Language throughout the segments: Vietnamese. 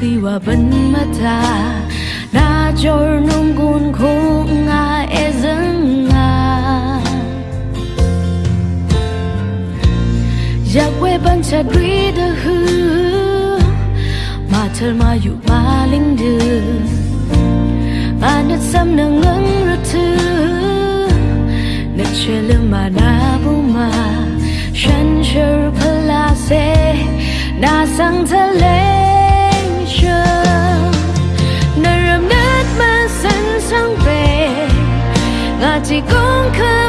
kiwa ban mata na chor nung gun khung nga e zang nga yak we ban cha dri de hu ma thal ma yu ba ling de ma nat sam na ngang ru thu na chele ma na bu ma shan chur pala se na sang thale 几公克？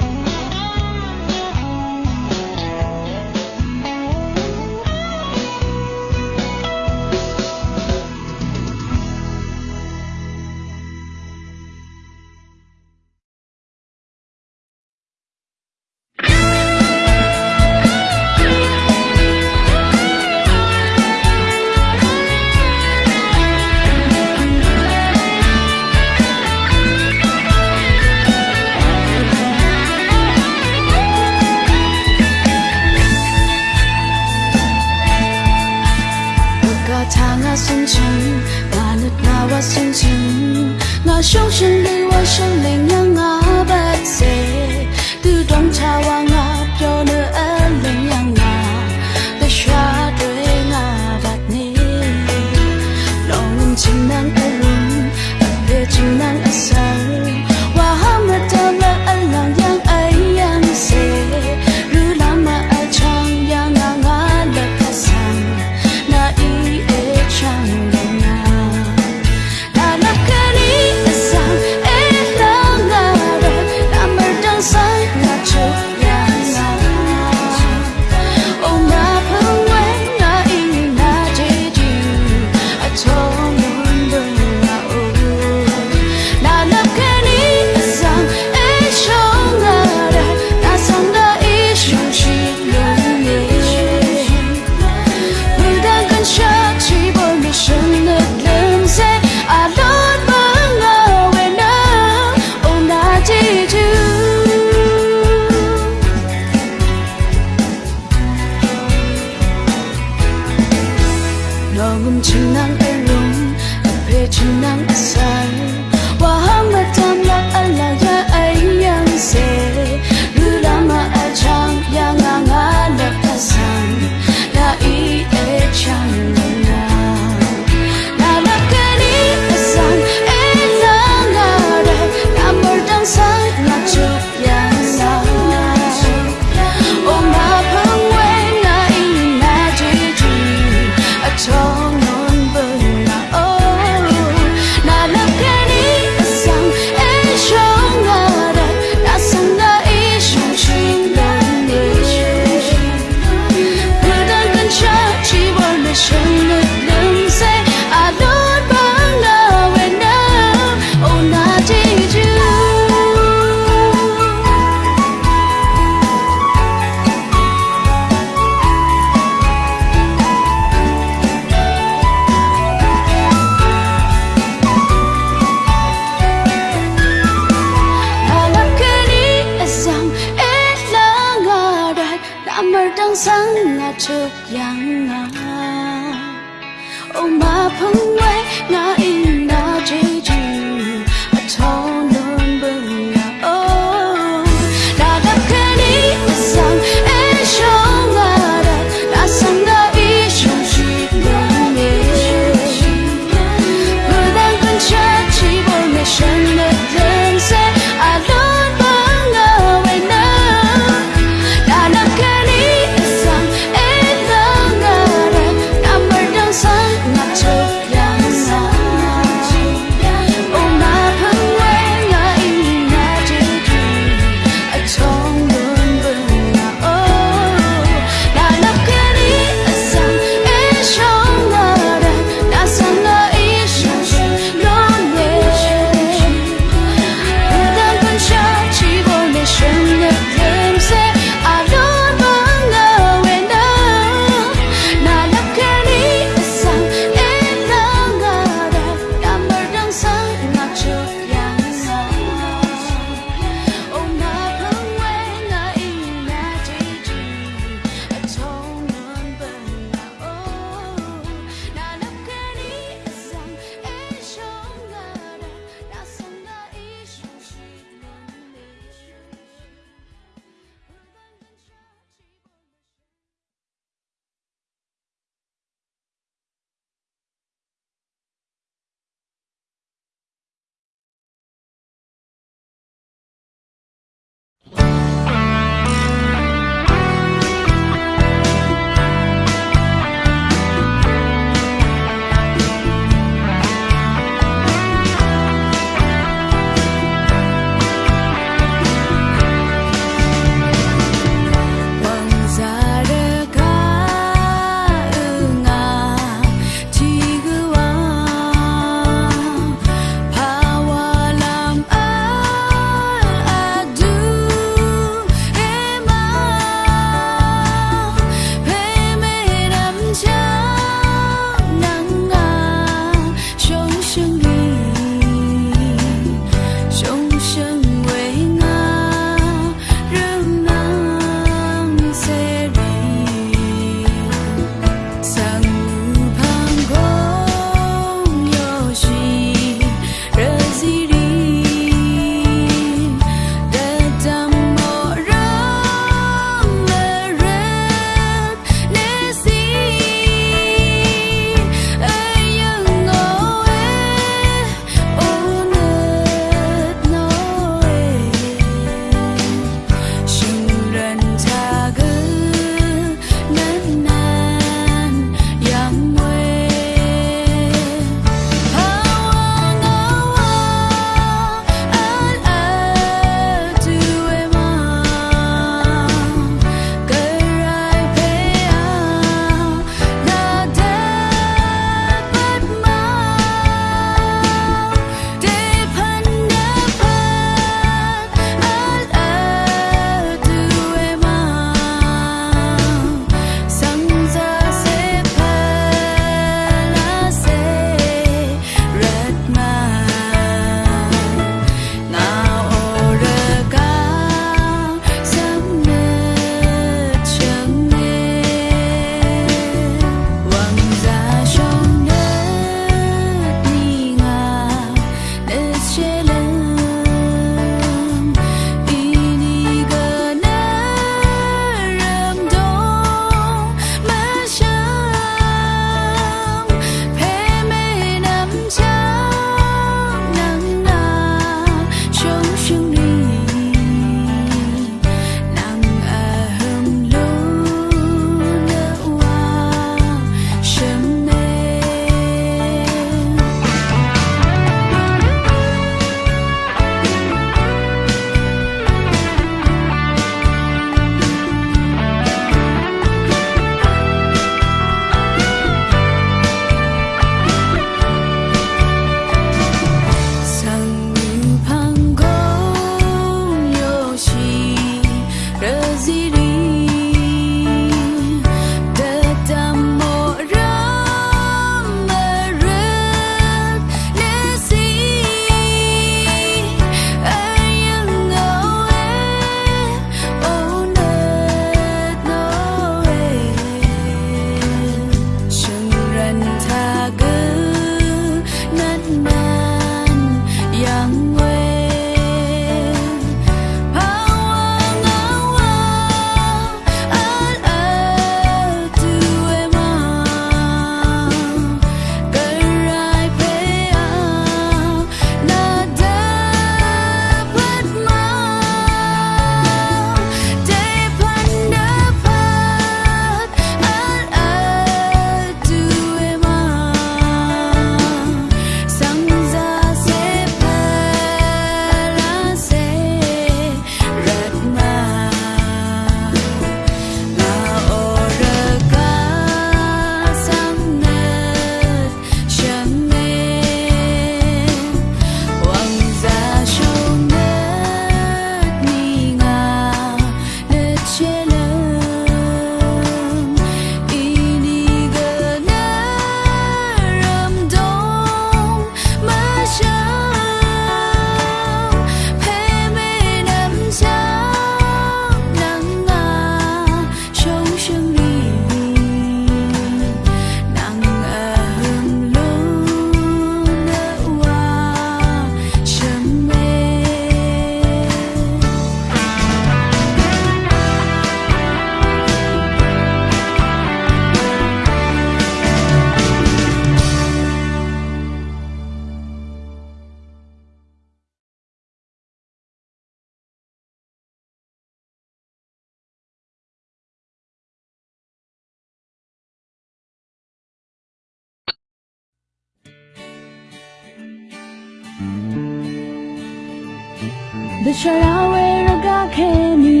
the shalawe roga kheni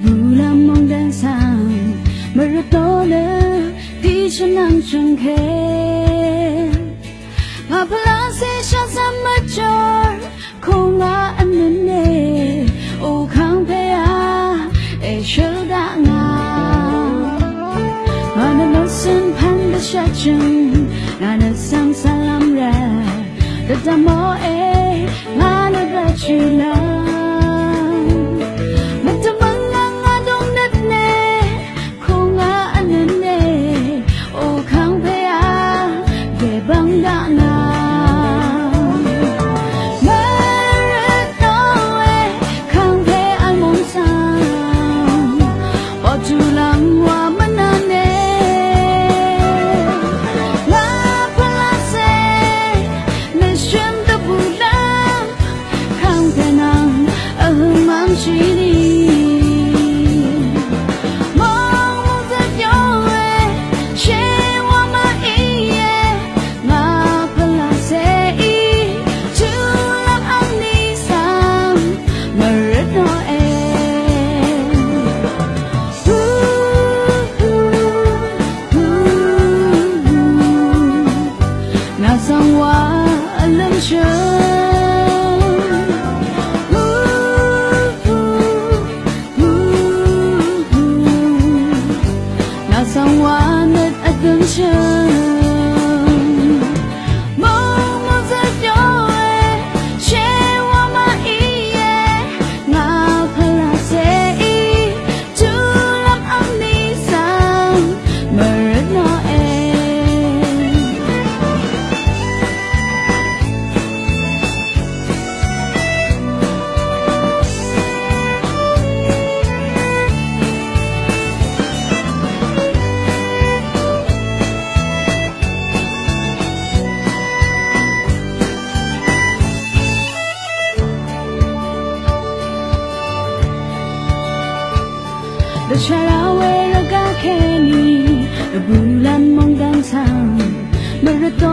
bula mong dan sang maratona ti chanang chang khe ma phala se sha sam ma chor khong ga an ne o khang pe a e shoda nga ana no sin pan da sha chang ana sang salam ra da mo e ngana ra chi la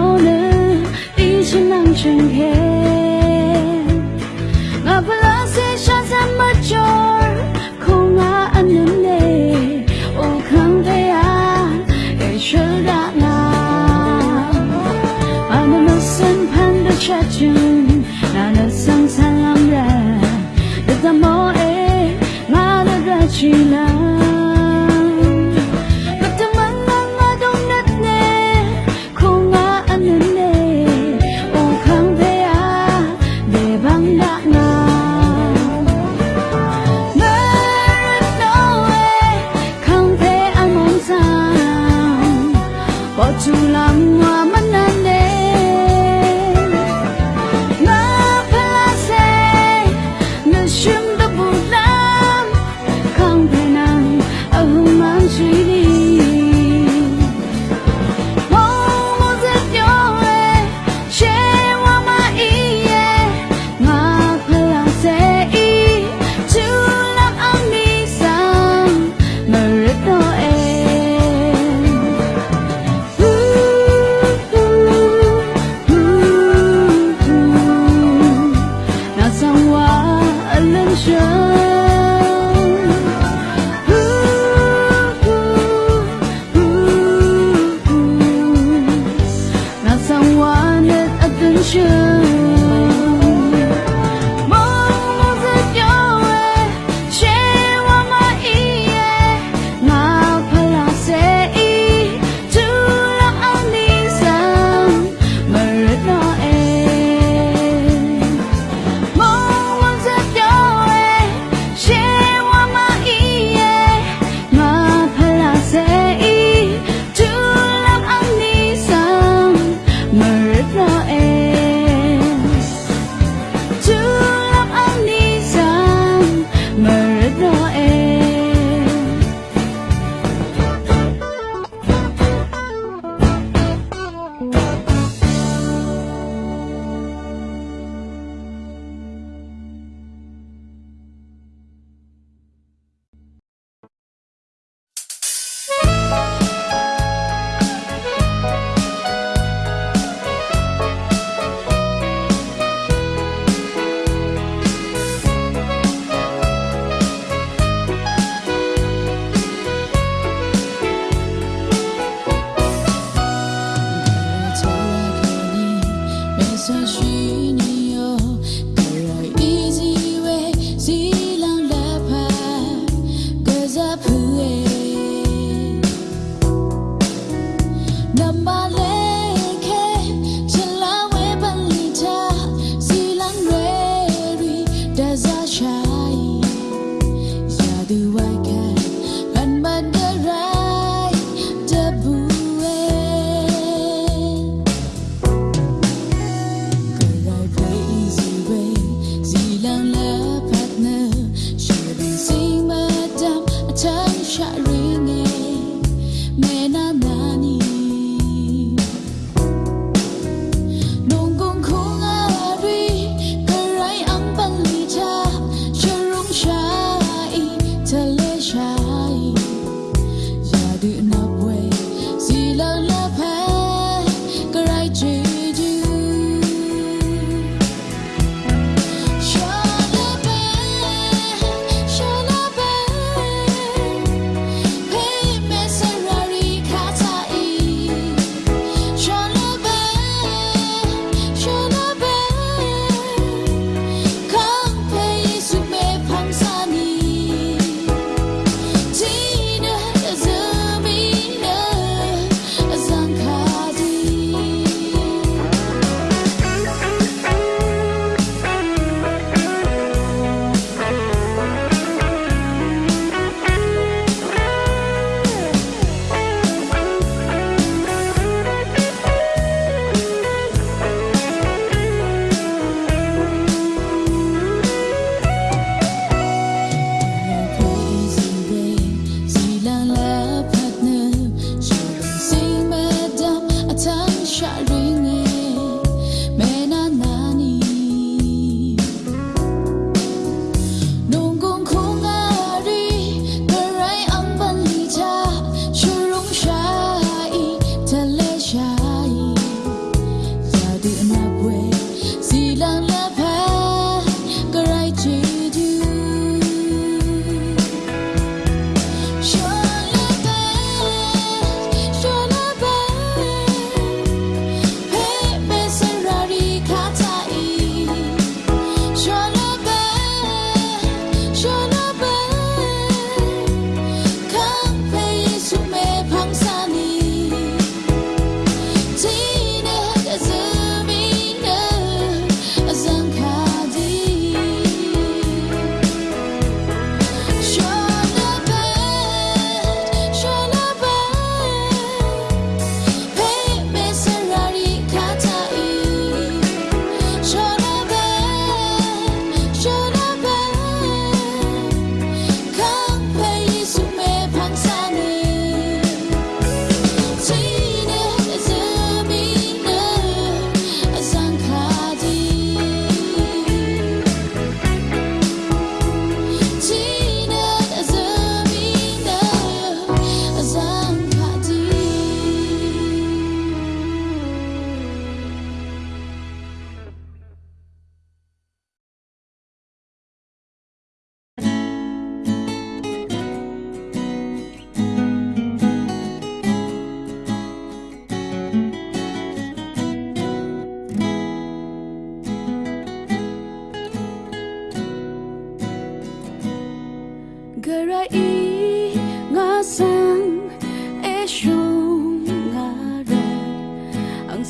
我们一起能成天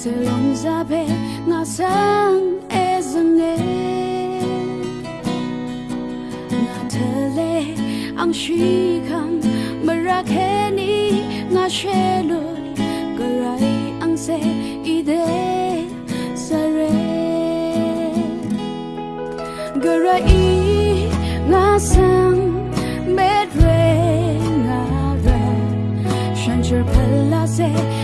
Selong zabe nga sang ezange Nga tele ang shikang marakeni nga shelul Garay ang se ide sare Garay nga sang medre nga re Shanjar palase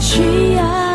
需要。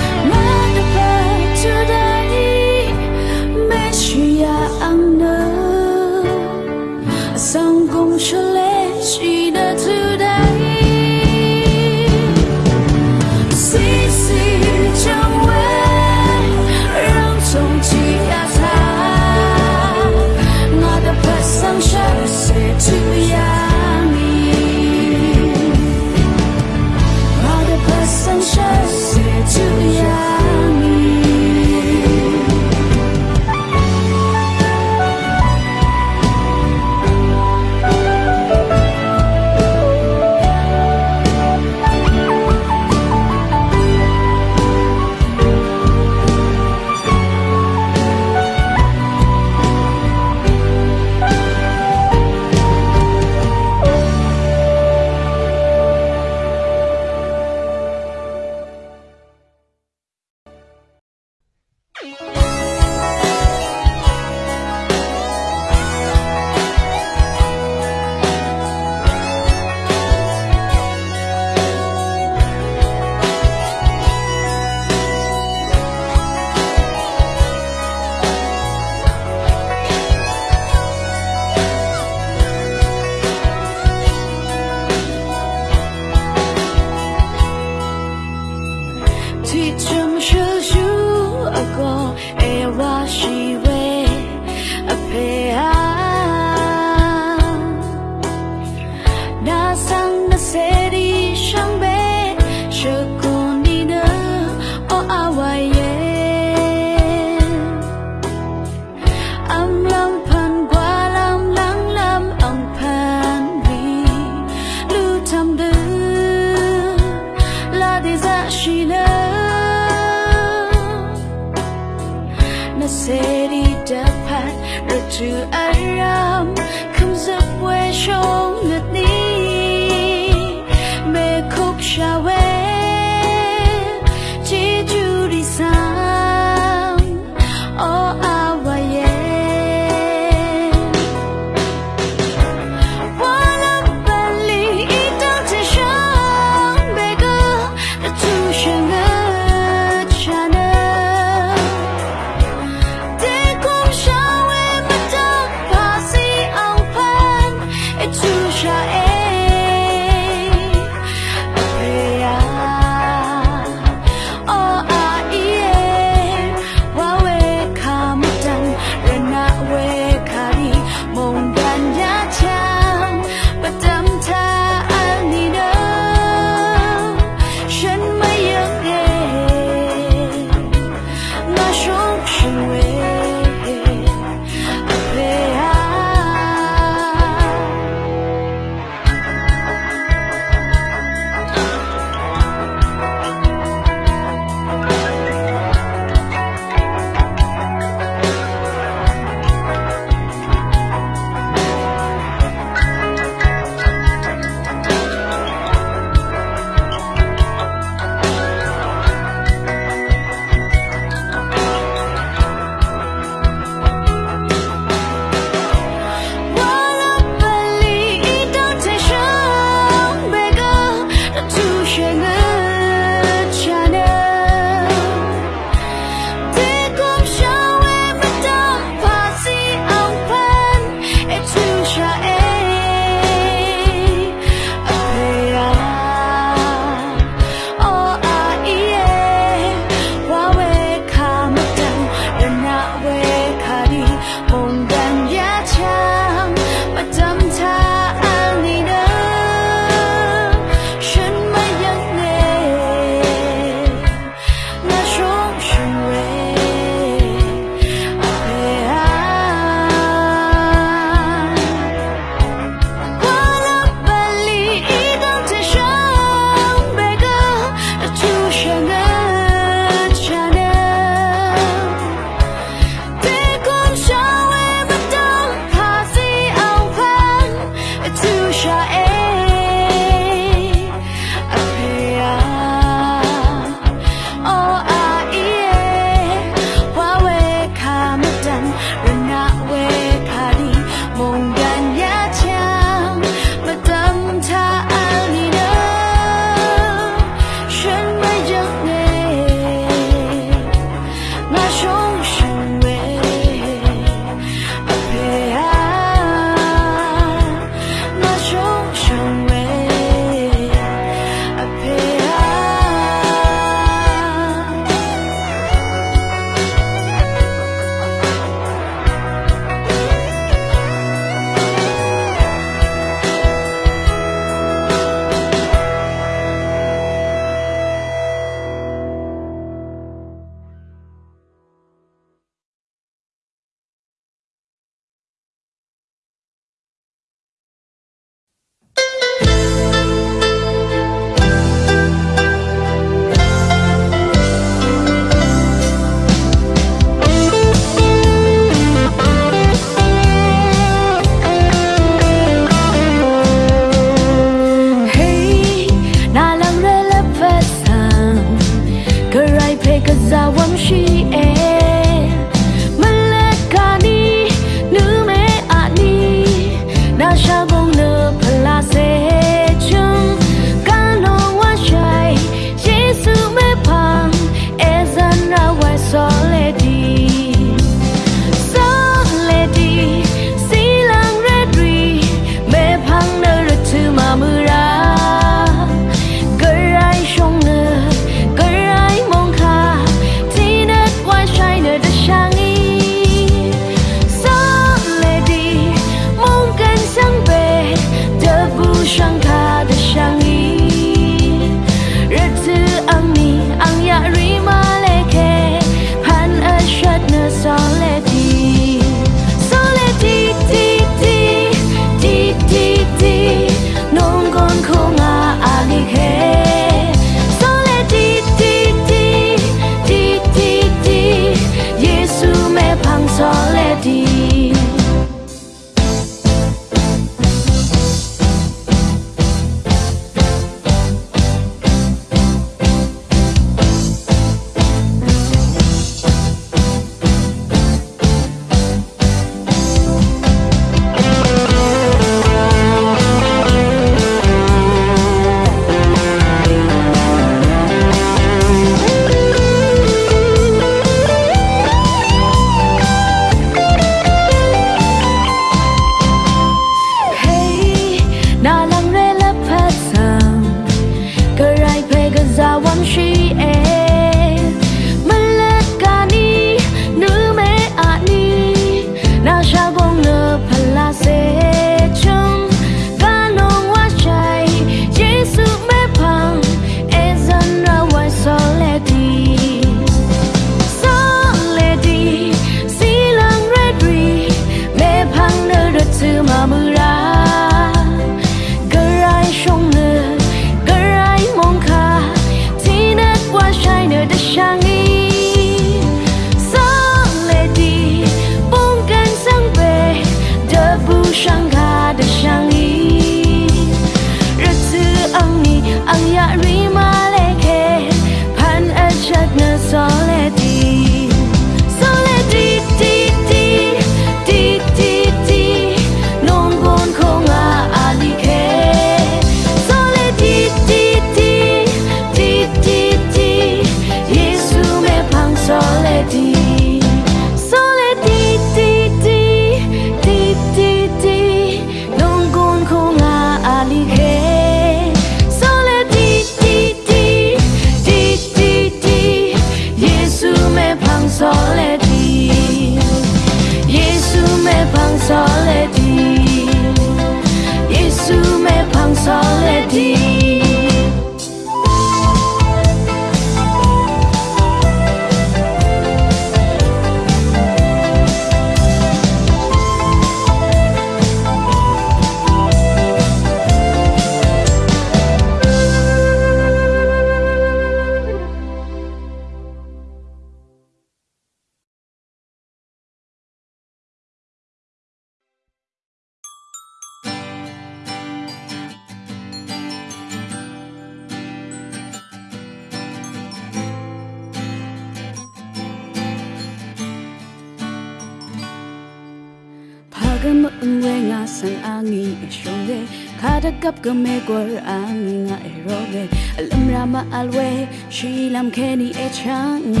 Kada kap game gor angi nga eroge alam rama alwe shi lam keni e change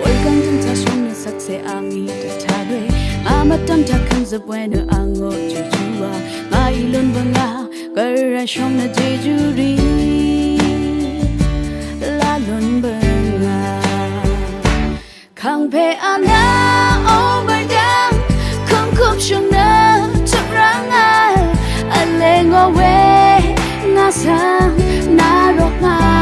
Welcome to Tashon sakse angi ta mama amatam ta kanza bueno ango chuchua ma ilon banga gara shong na jejuri la lon banga khang pe ana sa na rok nga nga.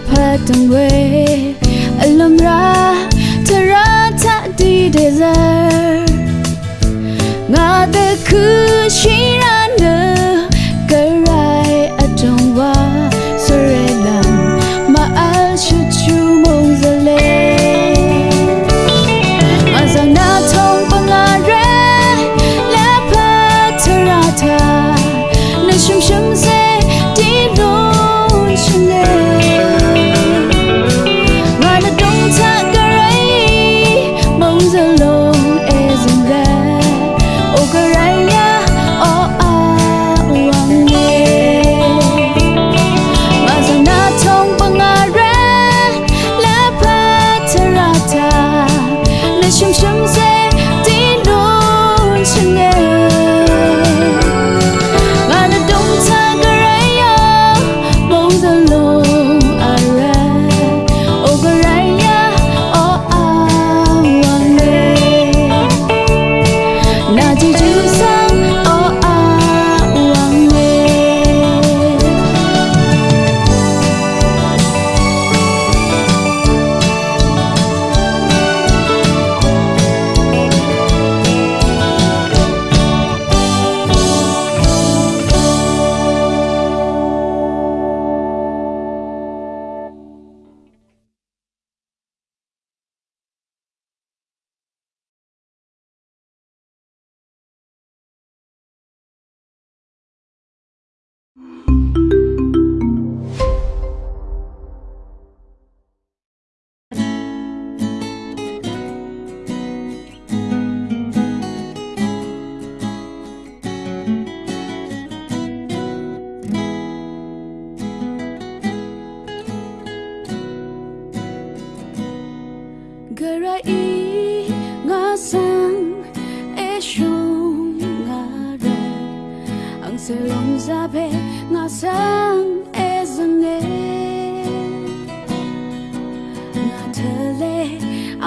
Patangwe alamra, Alhambra, Tara, Tadi, Desert Ngā te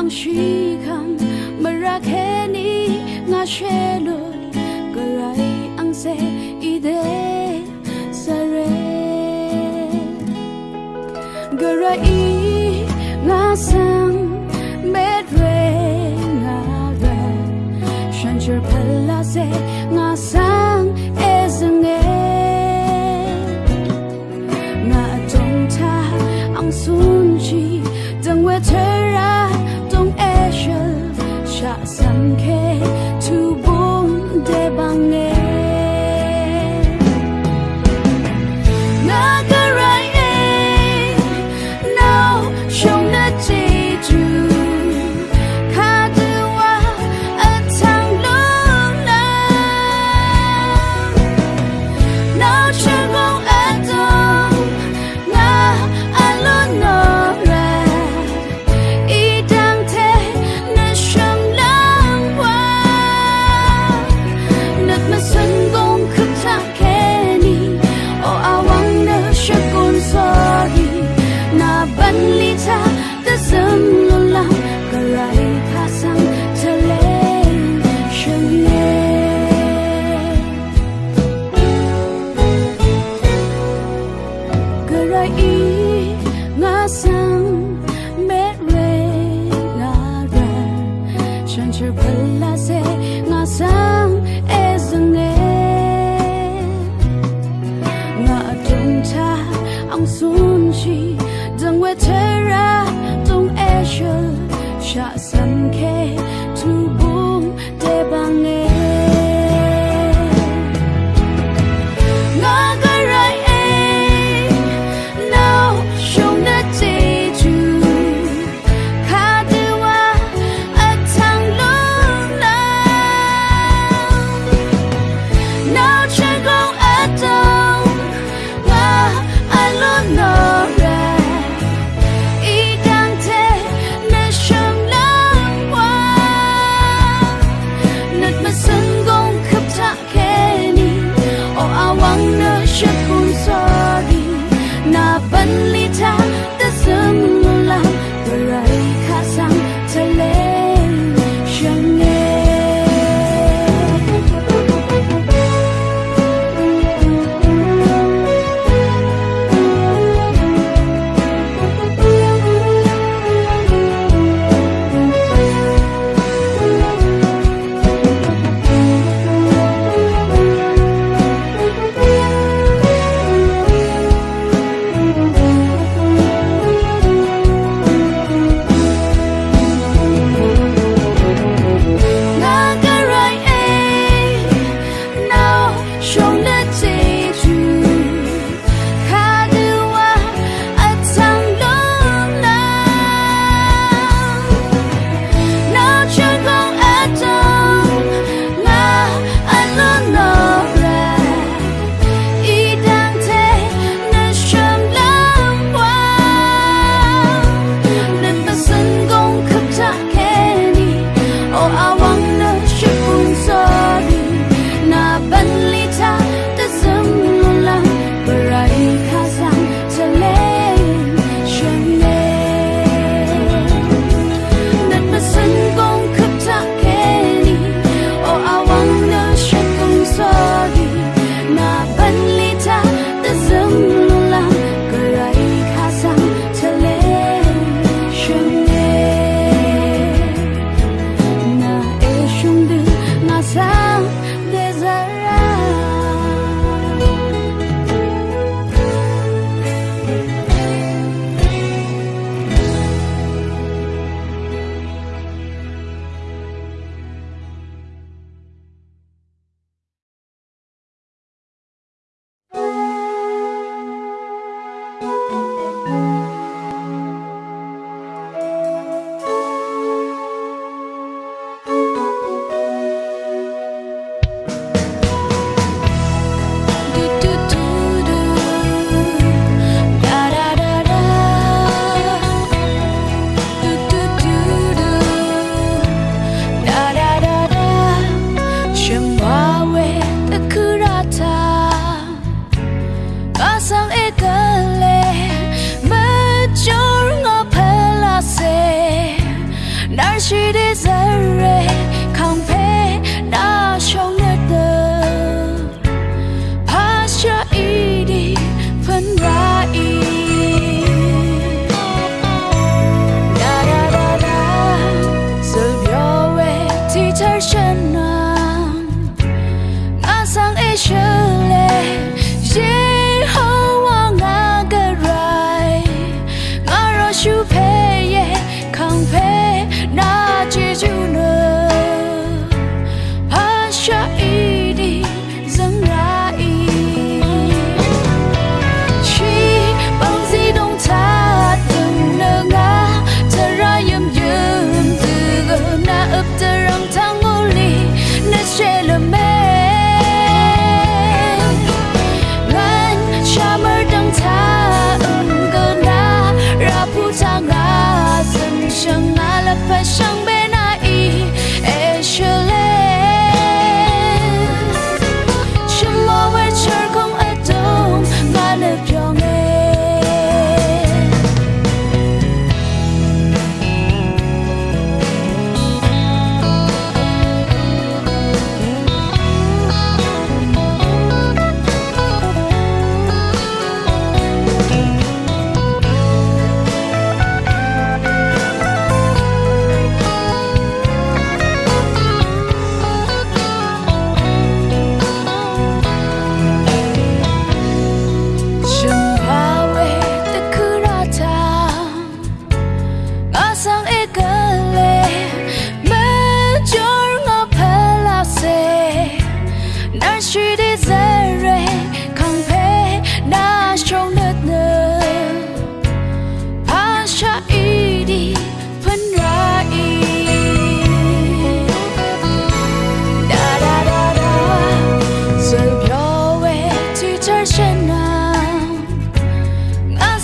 ang shikam marakeni nga shelul karai ang se ide, sare. Garai nga sang medre nga ga shanjer palase nga sang ezange nga tong ta ang sung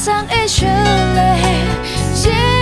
上一首泪